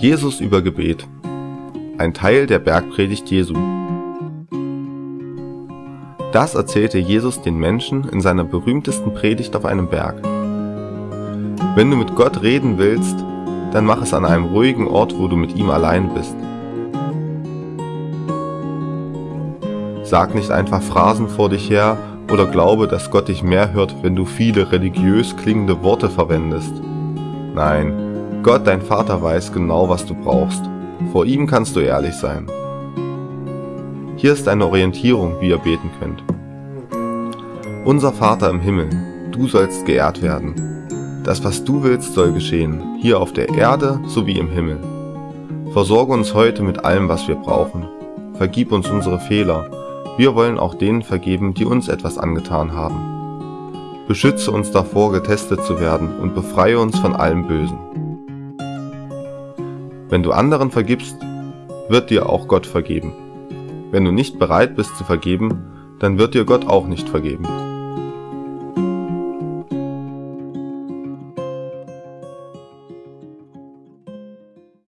Jesus über Gebet. Ein Teil der Bergpredigt Jesu. Das erzählte Jesus den Menschen in seiner berühmtesten Predigt auf einem Berg. Wenn du mit Gott reden willst, dann mach es an einem ruhigen Ort, wo du mit ihm allein bist. Sag nicht einfach Phrasen vor dich her oder glaube, dass Gott dich mehr hört, wenn du viele religiös klingende Worte verwendest. Nein, Gott, dein Vater, weiß genau, was du brauchst. Vor ihm kannst du ehrlich sein. Hier ist eine Orientierung, wie ihr beten könnt. Unser Vater im Himmel, du sollst geehrt werden. Das, was du willst, soll geschehen, hier auf der Erde sowie im Himmel. Versorge uns heute mit allem, was wir brauchen. Vergib uns unsere Fehler. Wir wollen auch denen vergeben, die uns etwas angetan haben. Beschütze uns davor, getestet zu werden und befreie uns von allem Bösen. Wenn du anderen vergibst, wird dir auch Gott vergeben. Wenn du nicht bereit bist zu vergeben, dann wird dir Gott auch nicht vergeben.